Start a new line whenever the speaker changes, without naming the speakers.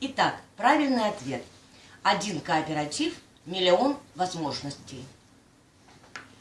Итак, правильный ответ. Один кооператив – миллион возможностей.